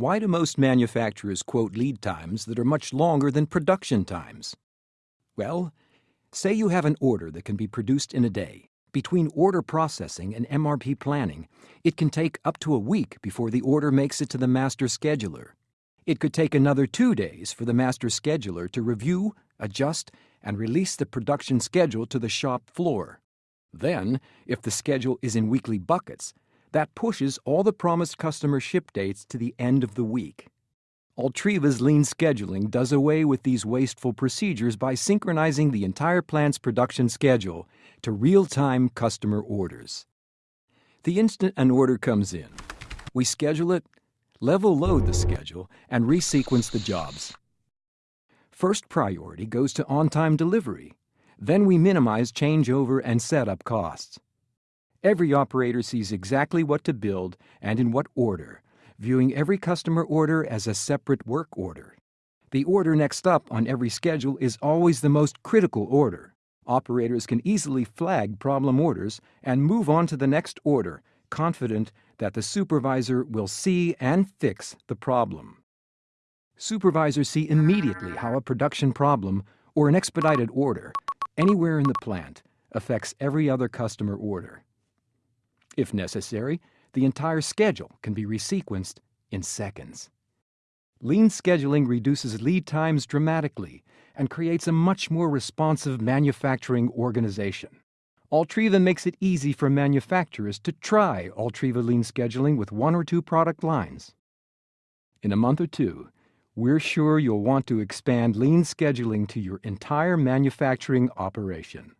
Why do most manufacturers quote lead times that are much longer than production times? Well, say you have an order that can be produced in a day. Between order processing and MRP planning, it can take up to a week before the order makes it to the master scheduler. It could take another two days for the master scheduler to review, adjust, and release the production schedule to the shop floor. Then, if the schedule is in weekly buckets, that pushes all the promised customer ship dates to the end of the week. Altriva's lean scheduling does away with these wasteful procedures by synchronizing the entire plant's production schedule to real-time customer orders. The instant an order comes in, we schedule it level load the schedule, and resequence the jobs. First priority goes to on-time delivery. Then we minimize changeover and setup costs. Every operator sees exactly what to build and in what order, viewing every customer order as a separate work order. The order next up on every schedule is always the most critical order. Operators can easily flag problem orders and move on to the next order, confident that the supervisor will see and fix the problem. Supervisors see immediately how a production problem or an expedited order anywhere in the plant affects every other customer order. If necessary, the entire schedule can be resequenced in seconds. Lean scheduling reduces lead times dramatically and creates a much more responsive manufacturing organization. Altriva makes it easy for manufacturers to try Altriva Lean Scheduling with one or two product lines. In a month or two, we're sure you'll want to expand Lean Scheduling to your entire manufacturing operation.